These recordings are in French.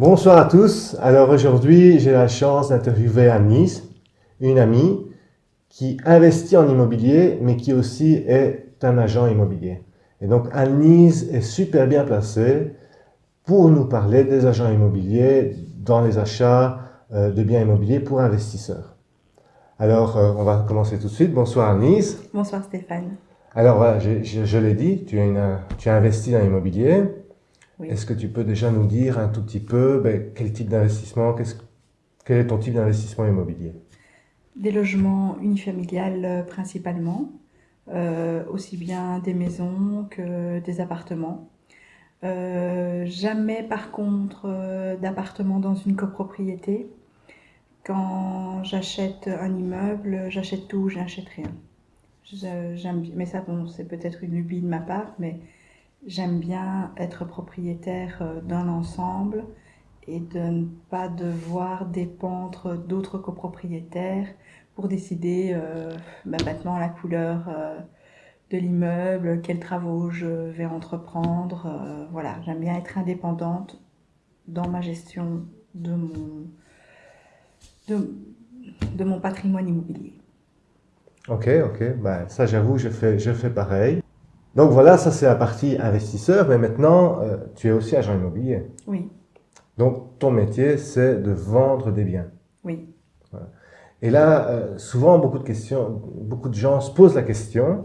Bonsoir à tous. Alors aujourd'hui, j'ai la chance d'interviewer Annelise, une amie qui investit en immobilier, mais qui aussi est un agent immobilier. Et donc Annelise est super bien placée pour nous parler des agents immobiliers dans les achats euh, de biens immobiliers pour investisseurs. Alors, euh, on va commencer tout de suite. Bonsoir Annelise. Bonsoir Stéphane. Alors voilà, je, je l'ai dit, tu une, tu as investi dans l'immobilier. Est-ce que tu peux déjà nous dire un tout petit peu ben, quel type d'investissement, quel est ton type d'investissement immobilier? Des logements unifamiliales euh, principalement, euh, aussi bien des maisons que des appartements. Euh, jamais par contre d'appartements dans une copropriété. Quand j'achète un immeuble, j'achète tout, j'achète rien. J'aime, mais ça, bon, c'est peut-être une lubie de ma part, mais J'aime bien être propriétaire euh, d'un ensemble et de ne pas devoir dépendre d'autres copropriétaires pour décider euh, bah, maintenant la couleur euh, de l'immeuble, quels travaux je vais entreprendre. voilà, j'aime bien être indépendante dans ma gestion de mon, de, mon patrimoine immobilier. Ok, ok, bah, ça j'avoue, je fais, je fais pareil. Donc voilà, ça c'est la partie investisseur, mais maintenant, euh, tu es aussi agent immobilier. Oui. Donc ton métier, c'est de vendre des biens. Oui. Et là, euh, souvent, beaucoup de questions, beaucoup de gens se posent la question,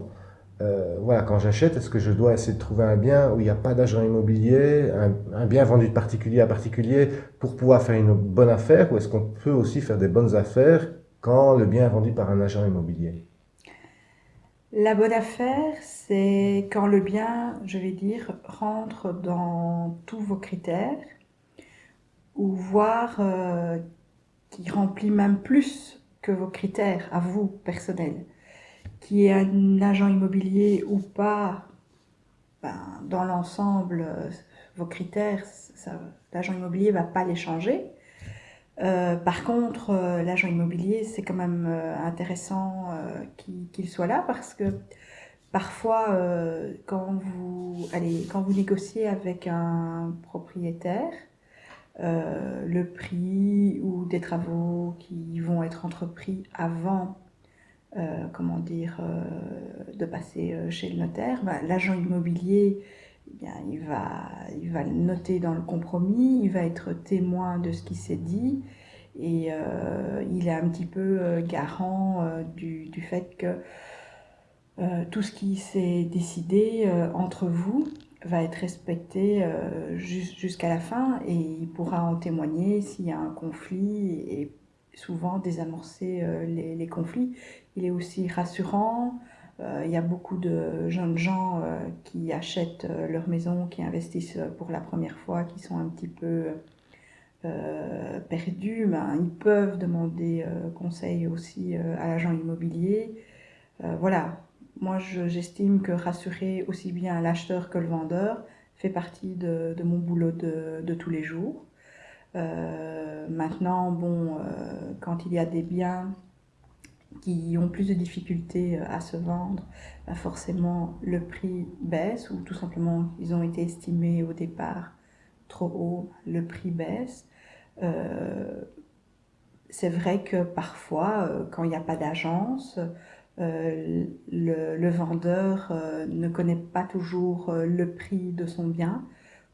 euh, voilà, quand j'achète, est-ce que je dois essayer de trouver un bien où il n'y a pas d'agent immobilier, un, bien vendu de particulier à particulier pour pouvoir faire une bonne affaire, ou est-ce qu'on peut aussi faire des bonnes affaires quand le bien est vendu par un agent immobilier? La bonne affaire, c'est quand le bien, je vais dire, rentre dans tous vos critères, ou voire euh, qui remplit même plus que vos critères à vous, personnels. Qui est un agent immobilier ou pas, ben, dans l'ensemble, euh, vos critères, l'agent immobilier va pas les changer. Euh, par contre, euh, l'agent immobilier, c'est quand même euh, intéressant qu'il soit là parce que parfois, quand, vous, allez, quand vous négociez avec un propriétaire, le prix ou des travaux qui vont être entrepris avant, comment dire, de passer chez le notaire, bah, l'agent immobilier bien, il, va, il va le noter dans le compromis, il va être témoin de ce qui s'est dit et euh, il est un petit peu euh, garant euh, du, du, fait que tout ce qui s'est décidé entre vous va être respecté jusqu'à la fin et il pourra en témoigner s'il y a un conflit et souvent désamorcer les, conflits. Il est aussi rassurant, il y a beaucoup de jeunes gens euh, qui achètent euh, leur maison, qui investissent pour la première fois, qui sont un petit peu perdus. Ben, ils peuvent demander conseil aussi à l'agent immobilier. voilà, moi j'estime que rassurer aussi bien l'acheteur que le vendeur fait partie de, mon boulot de, tous les jours. maintenant, bon, quand il y a des biens qui ont plus de difficultés euh, à se vendre, bah, forcément le prix baisse ou tout simplement ils ont été estimés au départ trop haut, le prix baisse. Euh, c'est vrai que parfois, euh, quand il n'y a pas d'agence, le, vendeur ne connaît pas toujours le prix de son bien,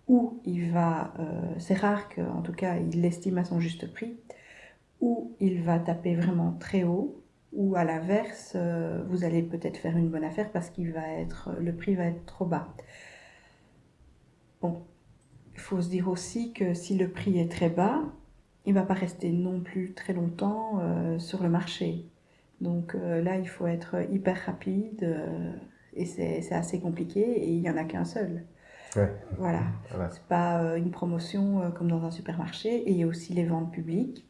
ou il va, c'est rare qu'en tout cas il l'estime à son juste prix, ou il va taper vraiment très haut, ou à l'inverse, euh, vous allez peut-être faire une bonne affaire parce qu'il va être, le prix va être trop bas. Bon, il faut se dire aussi que si le prix est très bas, il ne va pas rester non plus très longtemps euh, sur le marché. Donc euh, là, il faut être hyper rapide et c'est assez compliqué et il n'y en a qu'un seul. Voilà. voilà. C'est pas une promotion comme dans un supermarché et il y a aussi les ventes publiques.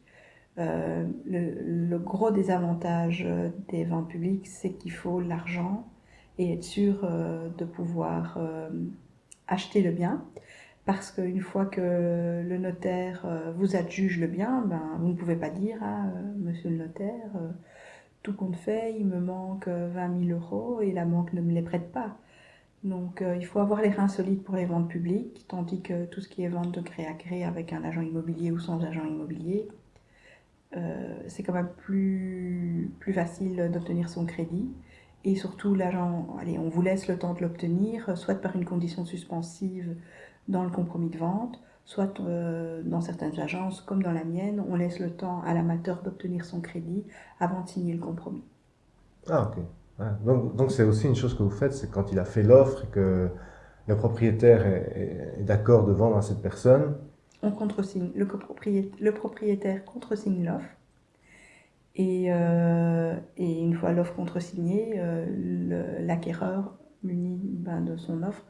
Euh, le, gros désavantage euh, des ventes publiques, c'est qu'il faut l'argent et être sûr euh, de pouvoir acheter le bien. Parce qu'une fois que le notaire vous adjuge le bien, ben, vous ne pouvez pas dire à monsieur le notaire, tout compte fait, il me manque 20 000 euros et la banque ne me les prête pas. Donc euh, il faut avoir les reins solides pour les ventes publiques, tandis que tout ce qui est vente de gré à gré avec un agent immobilier ou sans agent immobilier, euh, c'est quand même plus, plus facile d'obtenir son crédit. Et surtout, l'agent, allez, on vous laisse le temps de l'obtenir, soit par une condition suspensive dans le compromis de vente, soit euh, dans certaines agences, comme dans la mienne, on laisse le temps à l'amateur d'obtenir son crédit avant de signer le compromis. Ah, ok. donc, donc c'est aussi une chose que vous faites, c'est quand il a fait l'offre et que le propriétaire est, d'accord de vendre à cette personne. On contresigne, le, le propriétaire contresigne l'offre. Et, euh, une fois l'offre contresignée, euh, l'acquéreur, muni ben, de son offre,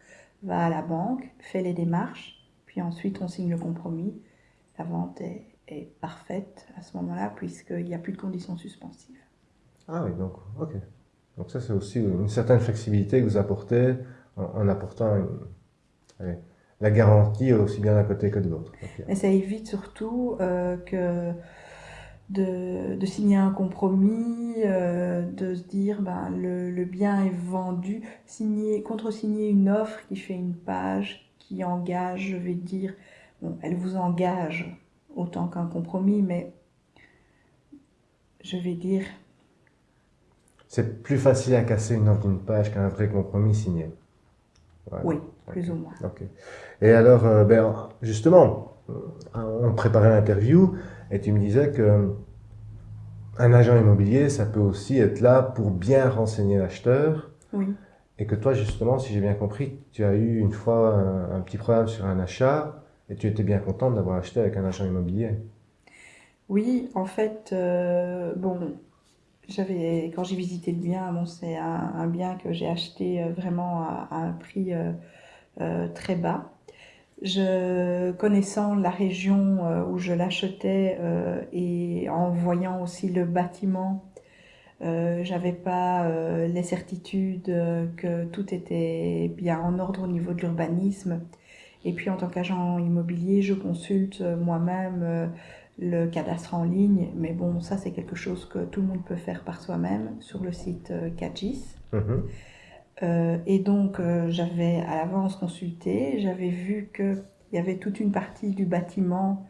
va à la banque, fait les démarches, puis ensuite on signe le compromis. La vente est, parfaite à ce moment-là, puisqu'il n'y a plus de conditions suspensives. Ah oui, donc, ok. Donc ça, c'est aussi une certaine flexibilité que vous apportez en, apportant la garantie aussi bien d'un côté que de l'autre. Et ça évite surtout euh, que de, de, signer un compromis, euh, de se dire ben, le, le, bien est vendu, signer, contre-signer une offre qui fait une page, qui engage, je vais dire, bon, elle vous engage autant qu'un compromis, mais je vais dire, c'est plus facile à casser une offre d'une page qu'un vrai compromis signé. Oui, plus ou moins. Et alors, euh, ben, justement, euh, on préparait l'interview et tu me disais que un agent immobilier, ça peut aussi être là pour bien renseigner l'acheteur. Oui. Et que toi, justement, si j'ai bien compris, tu as eu une fois un, petit problème sur un achat et tu étais bien contente d'avoir acheté avec un agent immobilier. Oui, en fait, euh, bon, quand j'ai visité le bien, c'est un, bien que j'ai acheté euh, vraiment à, un prix euh, euh, très bas. Je, connaissant la région où je l'achetais et en voyant aussi le bâtiment, j'avais pas les certitudes que tout était bien en ordre au niveau de l'urbanisme. Et puis en tant qu'agent immobilier, je consulte moi-même le cadastre en ligne, mais bon, ça c'est quelque chose que tout le monde peut faire par soi-même sur le site euh, Cagis. Mhm. Euh, et donc euh, j'avais à l'avance consulté, j'avais vu qu'il y avait toute une partie du bâtiment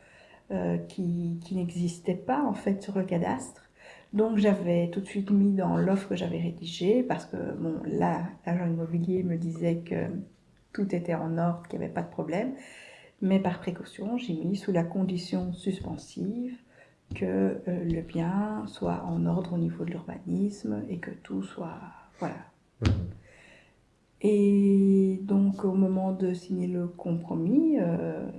qui, qui n'existait pas en fait sur le cadastre. Donc j'avais tout de suite mis dans l'offre que j'avais rédigée parce que bon là l'agent immobilier me disait que tout était en ordre, qu'il n'y avait pas de problème. Mais par précaution, j'ai mis sous la condition suspensive que euh, le bien soit en ordre au niveau de l'urbanisme et que tout soit... Voilà. Et donc au moment de signer le compromis, euh,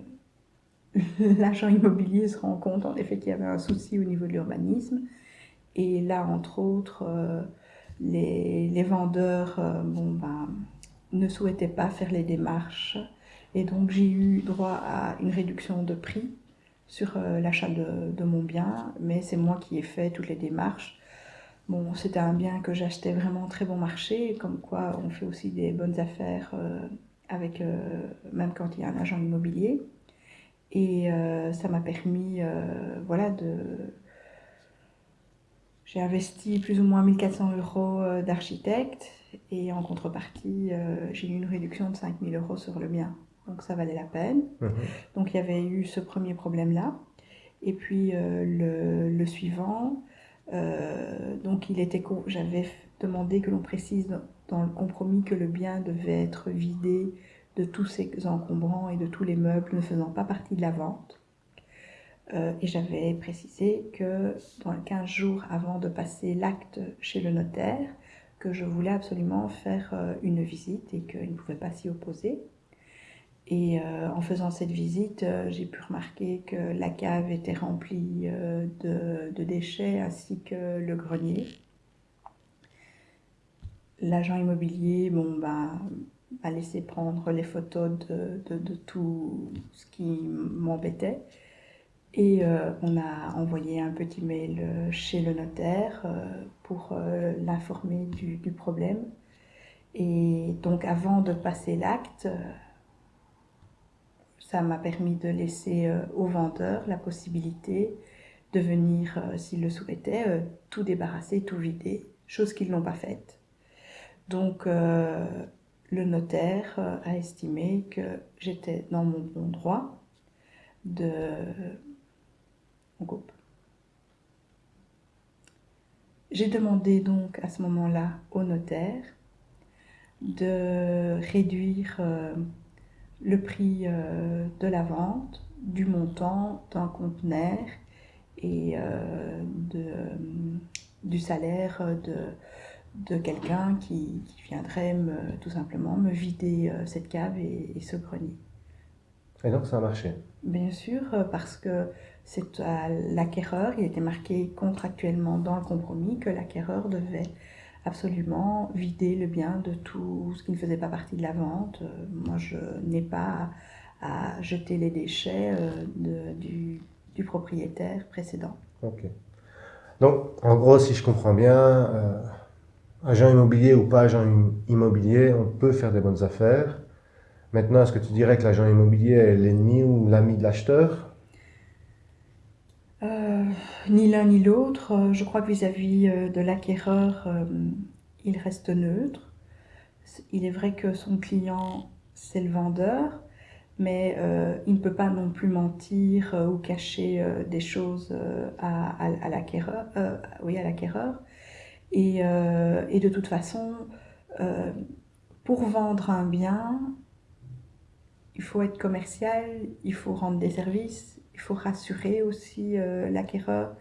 l'agent immobilier se rend compte en effet qu'il y avait un souci au niveau de l'urbanisme. Et là, entre autres, euh, les, les, vendeurs bon, ben, ne souhaitaient pas faire les démarches et donc j'ai eu droit à une réduction de prix sur euh, l'achat de, mon bien, mais c'est moi qui ai fait toutes les démarches. Bon, c'était un bien que j'achetais vraiment très bon marché, comme quoi on fait aussi des bonnes affaires euh, avec, euh, même quand il y a un agent immobilier. Et ça m'a permis, voilà, de... J'ai investi plus ou moins 1400 euros d'architecte et en contrepartie, j'ai eu une réduction de 5000 euros sur le bien donc ça valait la peine. Mhm. Donc il y avait eu ce premier problème-là. Et puis euh, le, le, suivant, euh, donc il était, j'avais demandé que l'on précise dans, le compromis que le bien devait être vidé de tous ses encombrants et de tous les meubles ne faisant pas partie de la vente. Euh, et j'avais précisé que dans les 15 jours avant de passer l'acte chez le notaire, que je voulais absolument faire une visite et qu'il ne pouvait pas s'y opposer. Et euh, en faisant cette visite, euh, j'ai pu remarquer que la cave était remplie euh, de, déchets ainsi que le grenier. L'agent immobilier bon, bah, m'a laissé prendre les photos de, tout ce qui m'embêtait. Et on a envoyé un petit mail chez le notaire pour l'informer du, du, problème. Et donc avant de passer l'acte, ça m'a permis de laisser euh, au vendeur la possibilité de venir, euh, s'il le souhaitait, euh, tout débarrasser, tout vider, chose qu'ils n'ont pas faite. Donc, le notaire a estimé que j'étais dans mon bon droit de... On coupe. J'ai demandé donc à ce moment-là au notaire de réduire le prix euh, de la vente, du montant d'un conteneur et euh, de, du salaire de, de quelqu'un qui, viendrait me, tout simplement me vider cette cave et, ce grenier. Et donc ça a marché Bien sûr, parce que c'est à l'acquéreur, il était marqué contractuellement dans le compromis que l'acquéreur devait absolument vider le bien de tout ce qui ne faisait pas partie de la vente. Euh, moi, je n'ai pas à, jeter les déchets euh, du, propriétaire précédent. Donc, en gros, si je comprends bien, euh, agent immobilier ou pas agent immobilier, on peut faire des bonnes affaires. Maintenant, est-ce que tu dirais que l'agent immobilier est l'ennemi ou l'ami de l'acheteur? Ni l'un ni l'autre. Euh, je crois que vis-à-vis euh, de l'acquéreur, euh, il reste neutre. Il est vrai que son client, c'est le vendeur, mais il ne peut pas non plus mentir ou cacher des choses à, l'acquéreur. oui, à l'acquéreur. Et, et, de toute façon, pour vendre un bien, il faut être commercial, il faut rendre des services, il faut rassurer aussi euh, l'acquéreur.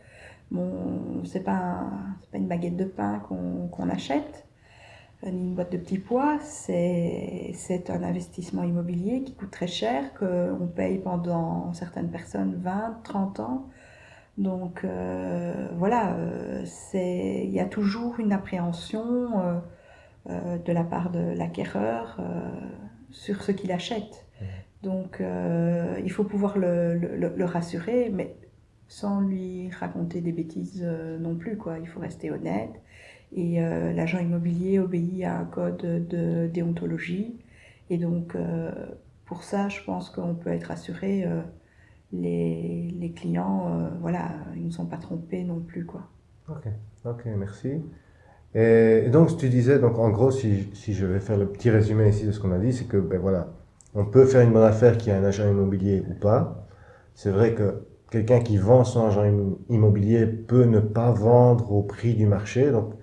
Bon, c'est pas, pas une baguette de pain qu'on achète, euh, ni une boîte de petits pois, c'est un investissement immobilier qui coûte très cher, qu'on paye pendant certaines personnes 20, 30 ans. Donc euh, voilà, il y a toujours une appréhension de la part de l'acquéreur sur ce qu'il achète. Donc, euh, il faut pouvoir le, rassurer, mais sans lui raconter des bêtises euh, non plus. Quoi. Il faut rester honnête. Et euh, l'agent immobilier obéit à un code de déontologie. Et donc, pour ça, je pense qu'on peut être rassuré. Les, clients, voilà, ils ne sont pas trompés non plus. Quoi. Ok, ok, merci. Et, donc, tu disais, donc en gros, si, si, je vais faire le petit résumé ici de ce qu'on a dit, c'est que, ben voilà, on peut faire une bonne affaire qui a un agent immobilier ou pas. C'est vrai que quelqu'un qui vend son agent immobilier peut ne pas vendre au prix du marché. Donc,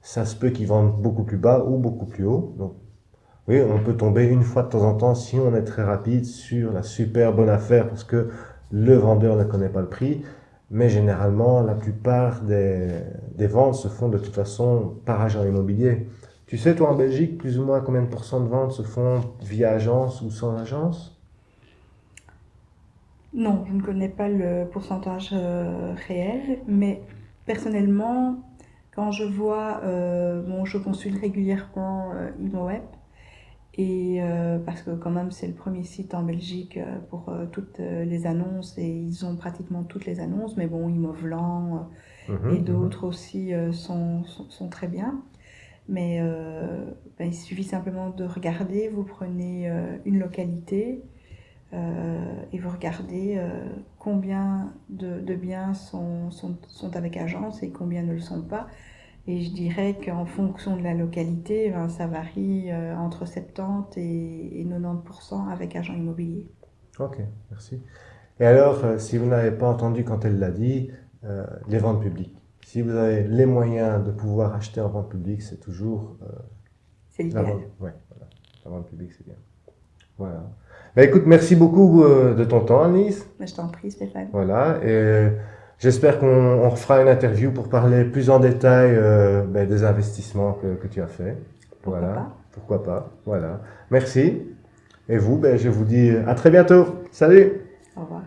ça se peut qu'il vende beaucoup plus bas ou beaucoup plus haut. Donc, oui, on peut tomber une fois de temps en temps si on est très rapide sur la super bonne affaire parce que le vendeur ne connaît pas le prix. Mais généralement, la plupart des, des ventes se font de toute façon par agent immobilier. Tu sais, toi, en Belgique, plus ou moins combien de pourcents de ventes se font via agence ou sans agence? Non, je ne connais pas le pourcentage euh, réel, mais personnellement, quand je vois, euh, bon, je consulte régulièrement euh, ImoWeb, et parce que quand même c'est le premier site en Belgique pour toutes les annonces et ils ont pratiquement toutes les annonces, mais bon, Imovlan mhm, et mhm. d'autres aussi sont, sont, très bien. Mais euh, ben, il suffit simplement de regarder, vous prenez euh, une localité euh, et vous regardez combien de, biens sont, sont, sont, avec agence et combien ne le sont pas. Et je dirais qu'en fonction de la localité, ben, ça varie entre 70 et, et 90% avec agent immobilier. Ok, merci. Et alors, si vous n'avez pas entendu quand elle l'a dit, les ventes publiques. Si vous avez les moyens de pouvoir acheter en vente publique, c'est toujours... Euh, c'est l'idéal. Ouais, voilà. La vente publique, c'est bien. Voilà. Ben, écoute, merci beaucoup euh, de ton temps, Alice. Ben, je t'en prie, Stéphane. Voilà. Et j'espère qu'on refera une interview pour parler plus en détail euh, ben, des investissements que, que, tu as fait. Pourquoi voilà. Pas. Pourquoi pas. Voilà. Merci. Et vous, ben, je vous dis à très bientôt. Salut. Au revoir.